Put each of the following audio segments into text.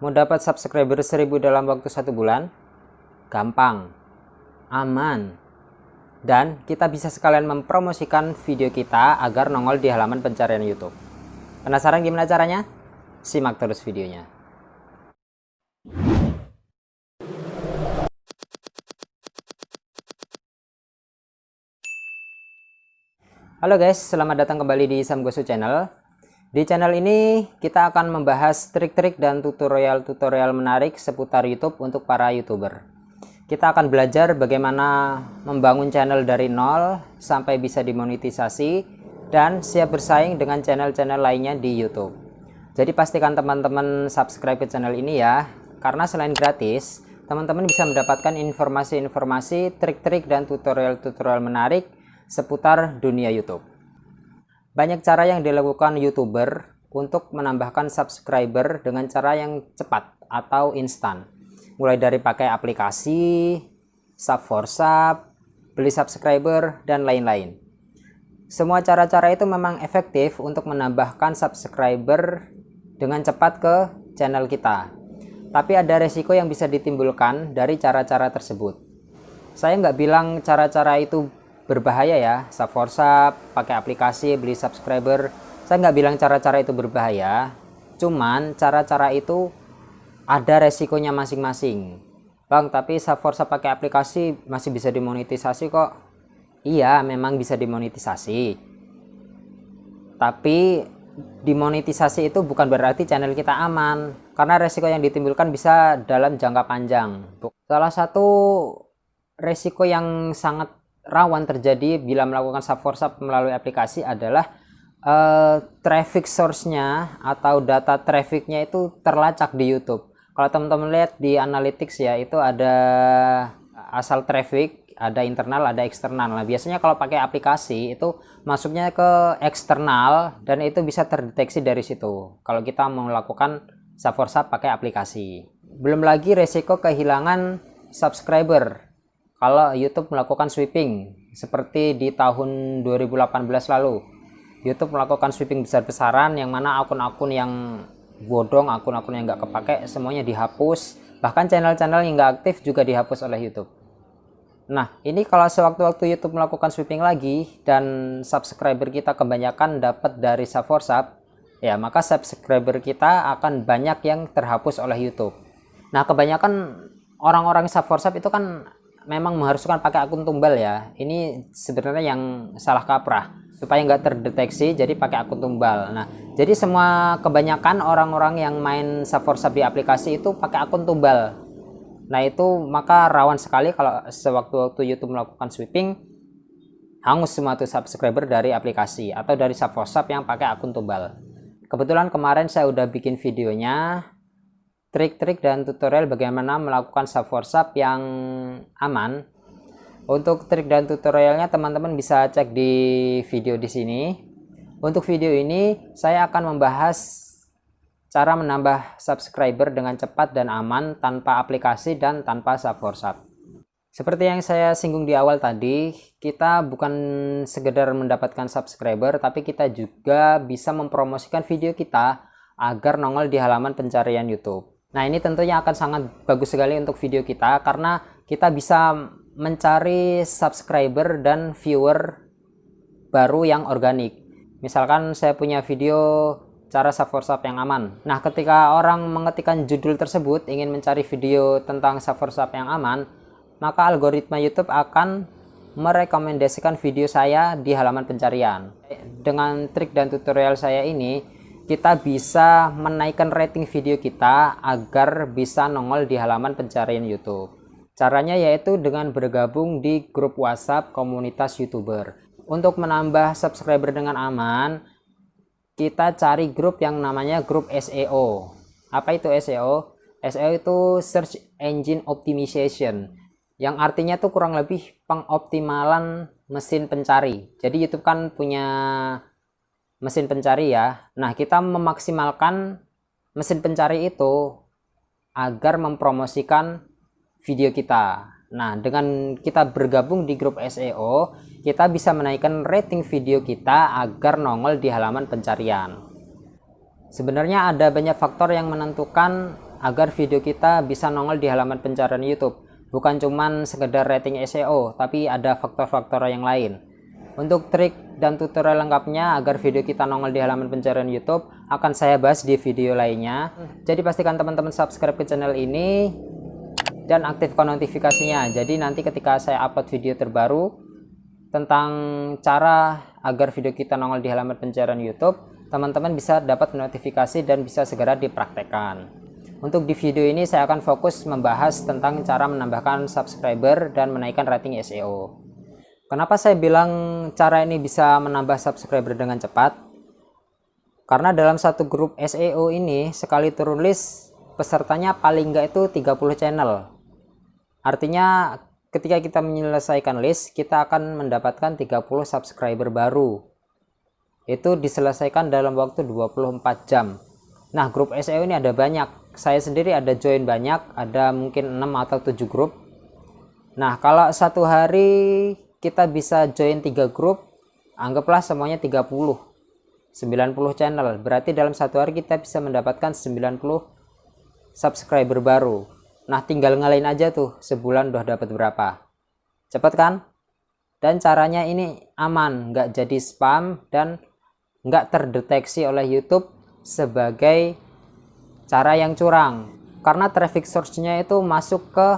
Mau dapat subscriber 1000 dalam waktu satu bulan? Gampang, aman, dan kita bisa sekalian mempromosikan video kita agar nongol di halaman pencarian YouTube. Penasaran gimana caranya? Simak terus videonya. Halo guys, selamat datang kembali di Samgosu Channel. Di channel ini kita akan membahas trik-trik dan tutorial-tutorial menarik seputar YouTube untuk para YouTuber. Kita akan belajar bagaimana membangun channel dari nol sampai bisa dimonetisasi dan siap bersaing dengan channel-channel lainnya di YouTube. Jadi pastikan teman-teman subscribe ke channel ini ya, karena selain gratis, teman-teman bisa mendapatkan informasi-informasi, trik-trik dan tutorial-tutorial menarik seputar dunia YouTube. Banyak cara yang dilakukan YouTuber untuk menambahkan subscriber dengan cara yang cepat atau instan. Mulai dari pakai aplikasi, sub for sub, beli subscriber, dan lain-lain. Semua cara-cara itu memang efektif untuk menambahkan subscriber dengan cepat ke channel kita. Tapi ada resiko yang bisa ditimbulkan dari cara-cara tersebut. Saya nggak bilang cara-cara itu berbahaya ya. Sub for sub pakai aplikasi beli subscriber. Saya nggak bilang cara-cara itu berbahaya cuman cara-cara itu ada resikonya masing-masing. Bang tapi sub for sub pakai aplikasi masih bisa dimonetisasi kok? Iya memang bisa dimonetisasi. Tapi dimonetisasi itu bukan berarti channel kita aman karena resiko yang ditimbulkan bisa dalam jangka panjang. Salah satu resiko yang sangat rawan terjadi bila melakukan sub for sub melalui aplikasi adalah uh, traffic source-nya atau data trafficnya itu terlacak di YouTube. Kalau teman-teman lihat di analytics ya itu ada asal traffic, ada internal, ada eksternal. Nah, biasanya kalau pakai aplikasi itu masuknya ke eksternal dan itu bisa terdeteksi dari situ. Kalau kita melakukan sub for sub pakai aplikasi. Belum lagi resiko kehilangan subscriber kalau YouTube melakukan sweeping seperti di tahun 2018 lalu YouTube melakukan sweeping besar-besaran yang mana akun-akun yang bodong akun-akun yang nggak kepake semuanya dihapus. Bahkan channel-channel yang nggak aktif juga dihapus oleh YouTube. Nah ini kalau sewaktu-waktu YouTube melakukan sweeping lagi dan subscriber kita kebanyakan dapat dari sub for sub ya maka subscriber kita akan banyak yang terhapus oleh YouTube. Nah kebanyakan orang-orang sub for sub itu kan memang mengharuskan pakai akun tumbal ya. Ini sebenarnya yang salah kaprah supaya nggak terdeteksi jadi pakai akun tumbal. Nah jadi semua kebanyakan orang-orang yang main Saforsap di aplikasi itu pakai akun tumbal. Nah itu maka rawan sekali kalau sewaktu-waktu YouTube melakukan sweeping hangus semua tuh subscriber dari aplikasi atau dari Saforsap yang pakai akun tumbal. Kebetulan kemarin saya udah bikin videonya trik-trik dan tutorial bagaimana melakukan sub for sub yang aman. Untuk trik dan tutorialnya teman-teman bisa cek di video di sini. Untuk video ini saya akan membahas cara menambah subscriber dengan cepat dan aman tanpa aplikasi dan tanpa sub for sub. Seperti yang saya singgung di awal tadi, kita bukan sekedar mendapatkan subscriber, tapi kita juga bisa mempromosikan video kita agar nongol di halaman pencarian YouTube. Nah ini tentunya akan sangat bagus sekali untuk video kita karena kita bisa mencari subscriber dan viewer baru yang organik. Misalkan saya punya video cara sub for sub yang aman. Nah ketika orang mengetikkan judul tersebut ingin mencari video tentang sub for sub yang aman, maka algoritma YouTube akan merekomendasikan video saya di halaman pencarian. Dengan trik dan tutorial saya ini, kita bisa menaikkan rating video kita agar bisa nongol di halaman pencarian YouTube. Caranya yaitu dengan bergabung di grup WhatsApp komunitas YouTuber. Untuk menambah subscriber dengan aman, kita cari grup yang namanya grup SEO. Apa itu SEO? SEO itu Search Engine Optimization yang artinya tuh kurang lebih pengoptimalan mesin pencari. Jadi YouTube kan punya mesin pencari ya. Nah, kita memaksimalkan mesin pencari itu agar mempromosikan video kita. Nah, dengan kita bergabung di grup SEO, kita bisa menaikkan rating video kita agar nongol di halaman pencarian. Sebenarnya ada banyak faktor yang menentukan agar video kita bisa nongol di halaman pencarian YouTube. Bukan cuman sekedar rating SEO, tapi ada faktor-faktor yang lain. Untuk trik dan tutorial lengkapnya agar video kita nongol di halaman pencarian YouTube akan saya bahas di video lainnya. Jadi pastikan teman-teman subscribe ke channel ini dan aktifkan notifikasinya. Jadi nanti ketika saya upload video terbaru tentang cara agar video kita nongol di halaman pencarian YouTube, teman-teman bisa dapat notifikasi dan bisa segera dipraktekkan. Untuk di video ini saya akan fokus membahas tentang cara menambahkan subscriber dan menaikkan rating SEO. Kenapa saya bilang cara ini bisa menambah subscriber dengan cepat? Karena dalam satu grup SEO ini sekali turun list pesertanya paling enggak itu 30 channel. Artinya ketika kita menyelesaikan list kita akan mendapatkan 30 subscriber baru itu diselesaikan dalam waktu 24 jam nah grup SEO ini ada banyak saya sendiri ada join banyak ada mungkin 6 atau 7 grup nah kalau satu hari kita bisa join 3 grup anggaplah semuanya 30 90 channel. Berarti dalam satu hari kita bisa mendapatkan 90 subscriber baru. Nah tinggal ngalain aja tuh sebulan udah dapat berapa. Cepet kan? Dan caranya ini aman nggak jadi spam dan nggak terdeteksi oleh YouTube sebagai cara yang curang. Karena traffic source-nya itu masuk ke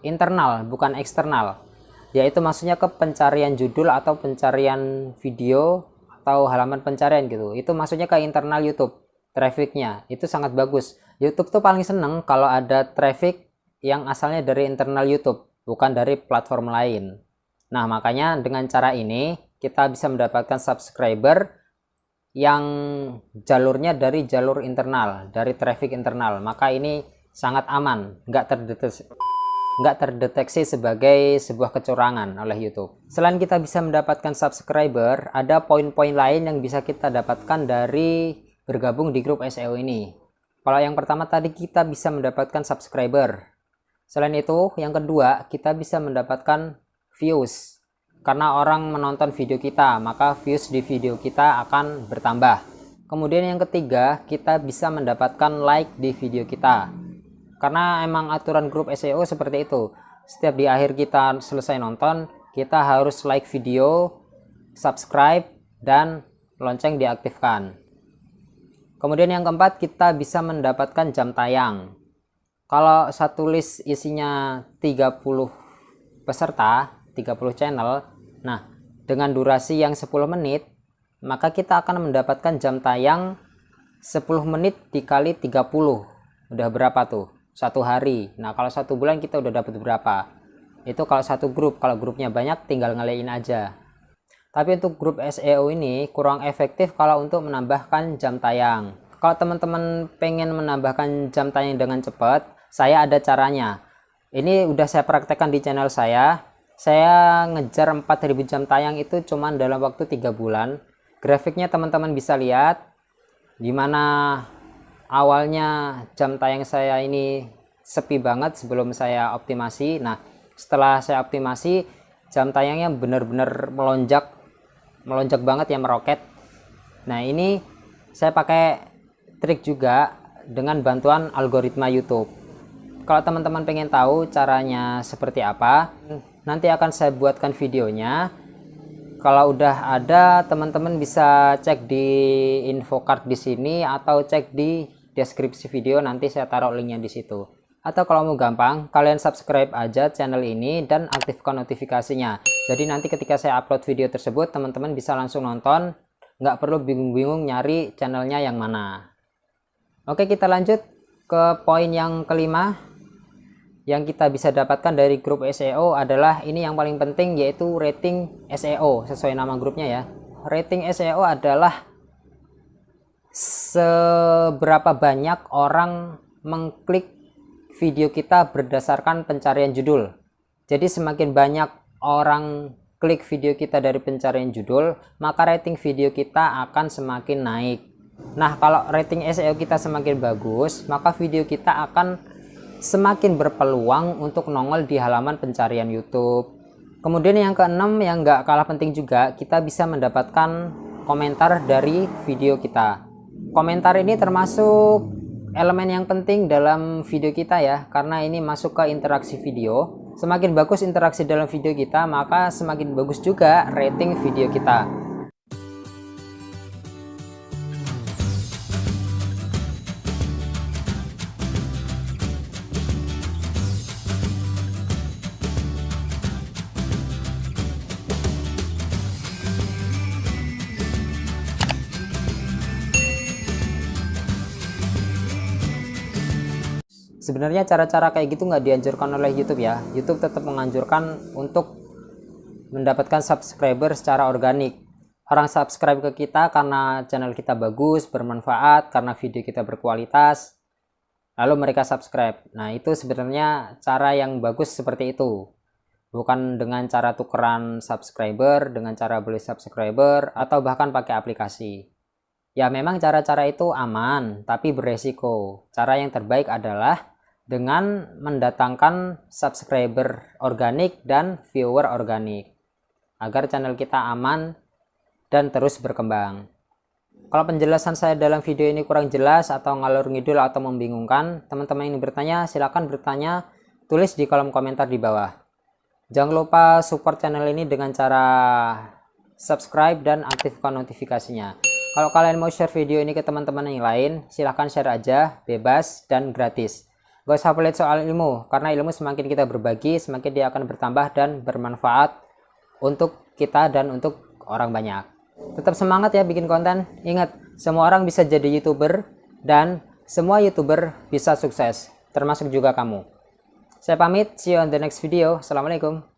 internal bukan eksternal yaitu maksudnya ke pencarian judul atau pencarian video atau halaman pencarian gitu. Itu maksudnya ke internal YouTube trafficnya. Itu sangat bagus. YouTube tuh paling seneng kalau ada traffic yang asalnya dari internal YouTube bukan dari platform lain. Nah makanya dengan cara ini kita bisa mendapatkan subscriber yang jalurnya dari jalur internal dari traffic internal. Maka ini sangat aman nggak terdeteksi nggak terdeteksi sebagai sebuah kecurangan oleh YouTube. Selain kita bisa mendapatkan subscriber ada poin-poin lain yang bisa kita dapatkan dari bergabung di grup SEO ini. Kalau yang pertama tadi kita bisa mendapatkan subscriber. Selain itu yang kedua kita bisa mendapatkan views. Karena orang menonton video kita maka views di video kita akan bertambah. Kemudian yang ketiga kita bisa mendapatkan like di video kita karena emang aturan grup SEO seperti itu. Setiap di akhir kita selesai nonton kita harus like video subscribe dan lonceng diaktifkan. Kemudian yang keempat kita bisa mendapatkan jam tayang. Kalau satu list isinya 30 peserta 30 channel nah dengan durasi yang 10 menit maka kita akan mendapatkan jam tayang 10 menit dikali 30 udah berapa tuh satu hari. Nah kalau satu bulan kita udah dapat berapa? Itu kalau satu grup kalau grupnya banyak tinggal ngelain aja. Tapi untuk grup SEO ini kurang efektif kalau untuk menambahkan jam tayang. Kalau teman-teman pengen menambahkan jam tayang dengan cepat saya ada caranya. Ini udah saya praktekkan di channel saya. Saya ngejar 4000 jam tayang itu cuman dalam waktu tiga bulan. Grafiknya teman-teman bisa lihat di mana awalnya jam tayang saya ini sepi banget sebelum saya optimasi. Nah setelah saya optimasi jam tayangnya benar-benar melonjak melonjak banget ya meroket. Nah ini saya pakai trik juga dengan bantuan algoritma YouTube. Kalau teman-teman pengen tahu caranya seperti apa nanti akan saya buatkan videonya. Kalau udah ada teman-teman bisa cek di info card di sini atau cek di deskripsi video nanti saya taruh linknya di situ. Atau kalau mau gampang kalian subscribe aja channel ini dan aktifkan notifikasinya. Jadi nanti ketika saya upload video tersebut teman-teman bisa langsung nonton. Nggak perlu bingung-bingung nyari channelnya yang mana. Oke kita lanjut ke poin yang kelima. Yang kita bisa dapatkan dari grup SEO adalah ini yang paling penting yaitu rating SEO sesuai nama grupnya ya. Rating SEO adalah seberapa banyak orang mengklik video kita berdasarkan pencarian judul jadi semakin banyak orang klik video kita dari pencarian judul maka rating video kita akan semakin naik nah kalau rating SEO kita semakin bagus maka video kita akan semakin berpeluang untuk nongol di halaman pencarian YouTube. Kemudian yang keenam yang nggak kalah penting juga, kita bisa mendapatkan komentar dari video kita. Komentar ini termasuk elemen yang penting dalam video kita ya karena ini masuk ke interaksi video. Semakin bagus interaksi dalam video kita maka semakin bagus juga rating video kita sebenarnya cara-cara kayak gitu nggak dianjurkan oleh YouTube ya. YouTube tetap menganjurkan untuk mendapatkan subscriber secara organik. Orang subscribe ke kita karena channel kita bagus bermanfaat karena video kita berkualitas lalu mereka subscribe. Nah itu sebenarnya cara yang bagus seperti itu. Bukan dengan cara tukeran subscriber dengan cara beli subscriber atau bahkan pakai aplikasi. Ya memang cara-cara itu aman tapi beresiko. Cara yang terbaik adalah dengan mendatangkan subscriber organik dan viewer organik agar channel kita aman dan terus berkembang. Kalau penjelasan saya dalam video ini kurang jelas atau ngalur ngidul atau membingungkan teman-teman yang bertanya silahkan bertanya. Tulis di kolom komentar di bawah. Jangan lupa support channel ini dengan cara subscribe dan aktifkan notifikasinya. Kalau kalian mau share video ini ke teman-teman yang lain silahkan share aja bebas dan gratis Gak usah pelit soal ilmu, karena ilmu semakin kita berbagi, semakin dia akan bertambah dan bermanfaat untuk kita dan untuk orang banyak. Tetap semangat ya bikin konten. Ingat, semua orang bisa jadi YouTuber dan semua YouTuber bisa sukses, termasuk juga kamu. Saya pamit, see you on the next video. Assalamualaikum.